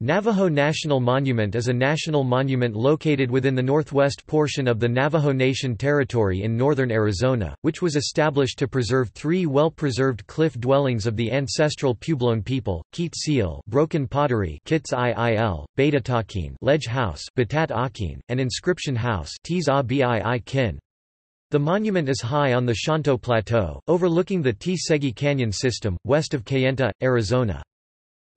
Navajo National Monument is a national monument located within the northwest portion of the Navajo Nation territory in northern Arizona, which was established to preserve three well-preserved cliff dwellings of the ancestral Puebloan people, Keet Seel broken pottery Kits IIL, Betatakin ledge house Batat Akin, and inscription house Kin. The monument is high on the Shonto Plateau, overlooking the Tsegi Canyon system, west of Kayenta, Arizona.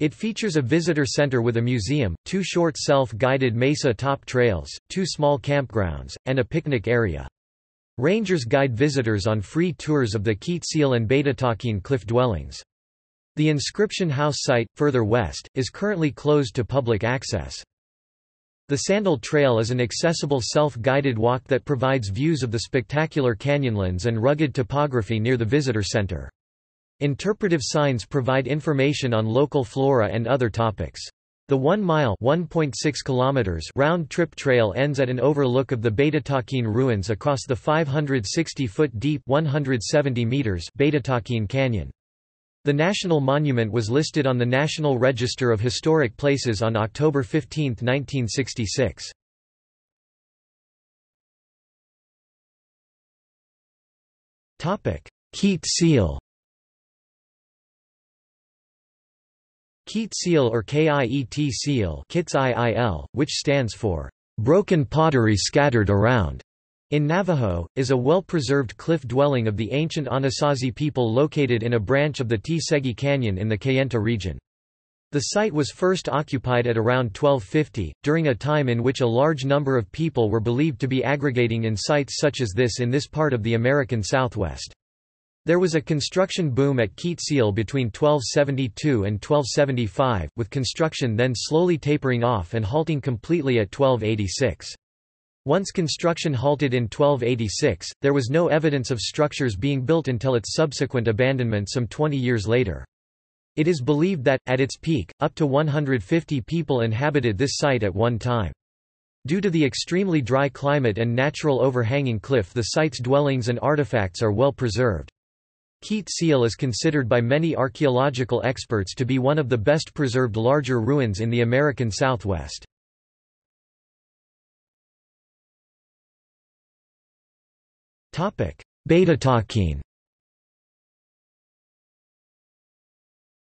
It features a visitor center with a museum, two short self-guided mesa top trails, two small campgrounds, and a picnic area. Rangers guide visitors on free tours of the Keet Seel and Betatakin cliff dwellings. The inscription house site, further west, is currently closed to public access. The Sandal Trail is an accessible self-guided walk that provides views of the spectacular canyonlands and rugged topography near the visitor center. Interpretive signs provide information on local flora and other topics. The 1-mile round-trip trail ends at an overlook of the Betatakin ruins across the 560-foot deep 170 meters Betatakin Canyon. The national monument was listed on the National Register of Historic Places on October 15, 1966. Keet Seel Keet Seel or Kiet Siel Kits -iil, which stands for broken pottery scattered around, in Navajo, is a well-preserved cliff dwelling of the ancient Anasazi people located in a branch of the Tsegi Canyon in the Kayenta region. The site was first occupied at around 1250, during a time in which a large number of people were believed to be aggregating in sites such as this in this part of the American Southwest. There was a construction boom at Keet Seel between 1272 and 1275, with construction then slowly tapering off and halting completely at 1286. Once construction halted in 1286, there was no evidence of structures being built until its subsequent abandonment some 20 years later. It is believed that, at its peak, up to 150 people inhabited this site at one time. Due to the extremely dry climate and natural overhanging cliff the site's dwellings and artifacts are well preserved. Keet Seel is considered by many archaeological experts to be one of the best preserved larger ruins in the American Southwest. Betatakin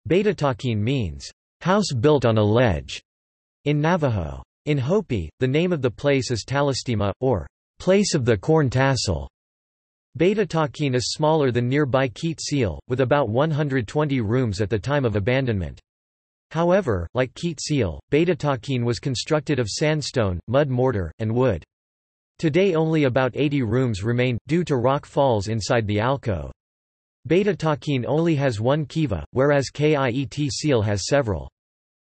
Betatakin means, house built on a ledge, in Navajo. In Hopi, the name of the place is Talastima, or place of the corn tassel. Betatakin is smaller than nearby Keet Seel, with about 120 rooms at the time of abandonment. However, like Keet Seel, Betatakin was constructed of sandstone, mud mortar, and wood. Today only about 80 rooms remain, due to rock falls inside the alcove. Beta Betatakin only has one kiva, whereas Kiet Siel has several.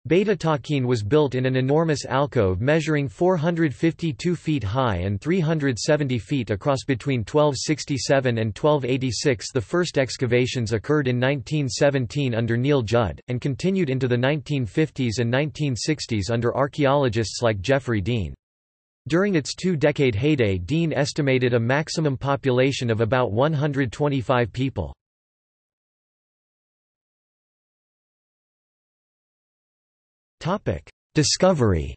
Betatakin was built in an enormous alcove measuring 452 feet high and 370 feet across between 1267 and 1286 The first excavations occurred in 1917 under Neil Judd, and continued into the 1950s and 1960s under archaeologists like Jeffrey Dean. During its two-decade heyday Dean estimated a maximum population of about 125 people. Discovery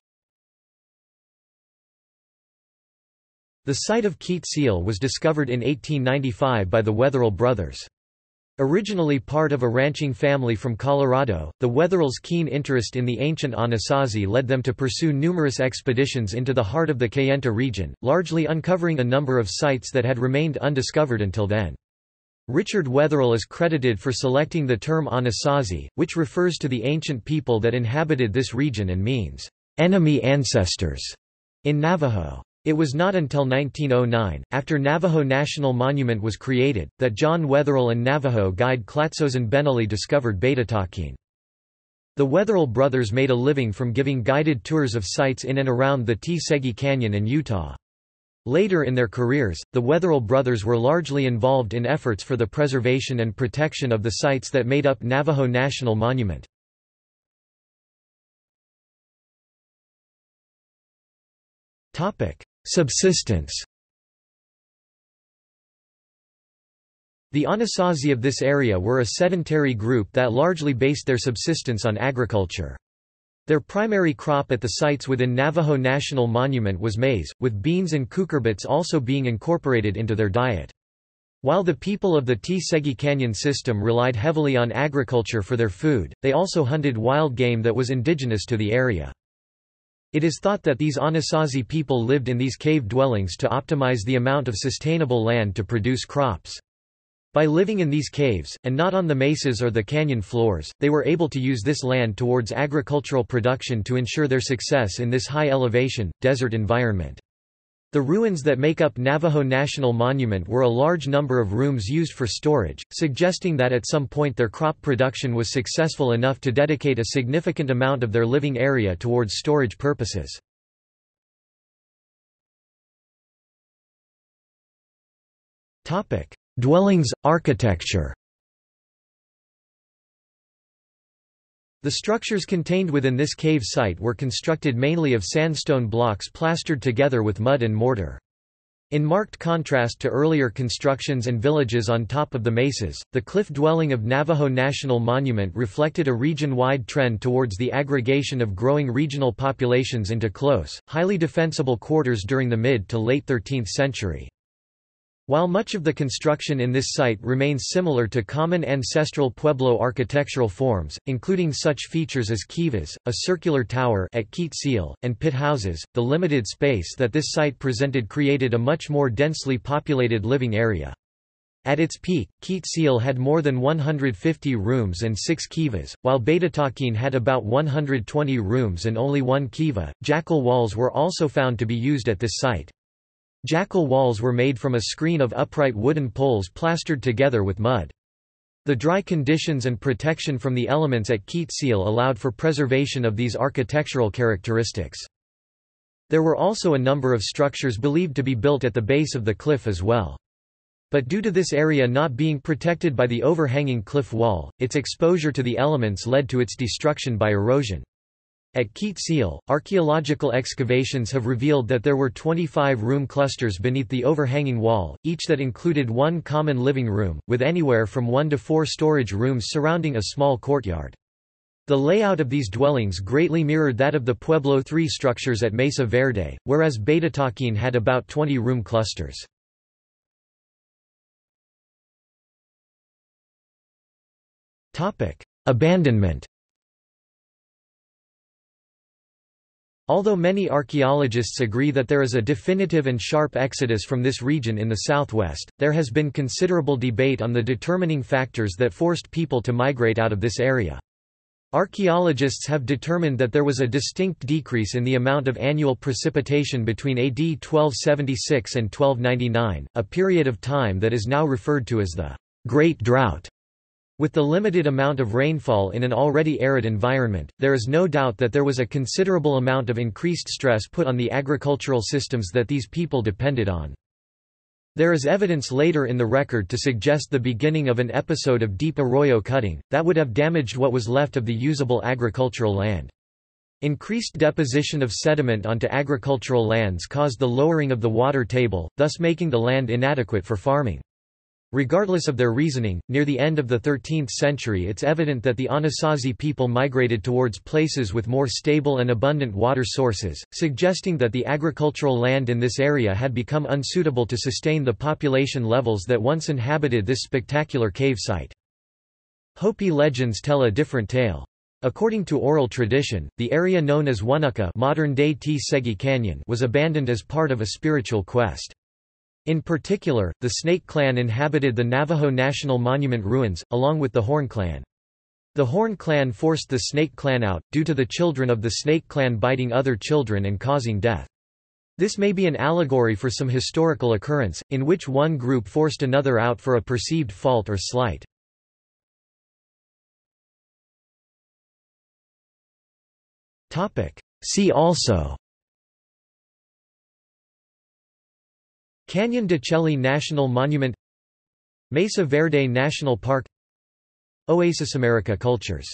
The site of Keet Seel was discovered in 1895 by the Wetherill brothers. Originally part of a ranching family from Colorado, the Wetherills' keen interest in the ancient Anasazi led them to pursue numerous expeditions into the heart of the Kayenta region, largely uncovering a number of sites that had remained undiscovered until then. Richard Wetherill is credited for selecting the term Anasazi, which refers to the ancient people that inhabited this region and means, enemy ancestors, in Navajo. It was not until 1909, after Navajo National Monument was created, that John Wetherill and Navajo guide Clatsozen Benally discovered Betatakin. The Wetherill brothers made a living from giving guided tours of sites in and around the Tsegi Canyon in Utah. Later in their careers, the Wetherill brothers were largely involved in efforts for the preservation and protection of the sites that made up Navajo National Monument. Subsistence The Anasazi of this area were a sedentary group that largely based their subsistence on agriculture. Their primary crop at the sites within Navajo National Monument was maize, with beans and cucurbits also being incorporated into their diet. While the people of the Tsegi Canyon system relied heavily on agriculture for their food, they also hunted wild game that was indigenous to the area. It is thought that these Anasazi people lived in these cave dwellings to optimize the amount of sustainable land to produce crops. By living in these caves, and not on the mesas or the canyon floors, they were able to use this land towards agricultural production to ensure their success in this high elevation, desert environment. The ruins that make up Navajo National Monument were a large number of rooms used for storage, suggesting that at some point their crop production was successful enough to dedicate a significant amount of their living area towards storage purposes. Topic: Dwellings, architecture The structures contained within this cave site were constructed mainly of sandstone blocks plastered together with mud and mortar. In marked contrast to earlier constructions and villages on top of the mesas, the cliff dwelling of Navajo National Monument reflected a region-wide trend towards the aggregation of growing regional populations into close, highly defensible quarters during the mid to late 13th century. While much of the construction in this site remains similar to common ancestral Pueblo architectural forms, including such features as kivas, a circular tower at Keet Seel, and pit houses, the limited space that this site presented created a much more densely populated living area. At its peak, Keet Seel had more than 150 rooms and 6 kivas, while Betatakin had about 120 rooms and only one kiva. Jacal walls were also found to be used at this site. Jacal walls were made from a screen of upright wooden poles plastered together with mud. The dry conditions and protection from the elements at Seal allowed for preservation of these architectural characteristics. There were also a number of structures believed to be built at the base of the cliff as well. But due to this area not being protected by the overhanging cliff wall, its exposure to the elements led to its destruction by erosion. At Keet Seel, archaeological excavations have revealed that there were 25 room clusters beneath the overhanging wall, each that included one common living room, with anywhere from one to four storage rooms surrounding a small courtyard. The layout of these dwellings greatly mirrored that of the Pueblo III structures at Mesa Verde, whereas Betatakin had about 20 room clusters. Abandonment Although many archaeologists agree that there is a definitive and sharp exodus from this region in the southwest, there has been considerable debate on the determining factors that forced people to migrate out of this area. Archaeologists have determined that there was a distinct decrease in the amount of annual precipitation between AD 1276 and 1299, a period of time that is now referred to as the Great Drought. With the limited amount of rainfall in an already arid environment, there is no doubt that there was a considerable amount of increased stress put on the agricultural systems that these people depended on. There is evidence later in the record to suggest the beginning of an episode of deep arroyo cutting, that would have damaged what was left of the usable agricultural land. Increased deposition of sediment onto agricultural lands caused the lowering of the water table, thus making the land inadequate for farming. Regardless of their reasoning, near the end of the 13th century it's evident that the Anasazi people migrated towards places with more stable and abundant water sources, suggesting that the agricultural land in this area had become unsuitable to sustain the population levels that once inhabited this spectacular cave site. Hopi legends tell a different tale. According to oral tradition, the area known as Wanuka modern-day Tsegi Canyon was abandoned as part of a spiritual quest. In particular, the Snake clan inhabited the Navajo National Monument ruins, along with the Horn clan. The Horn clan forced the Snake clan out, due to the children of the Snake clan biting other children and causing death. This may be an allegory for some historical occurrence, in which one group forced another out for a perceived fault or slight. See also Canyon de Chelly National Monument Mesa Verde National Park Oasis America Cultures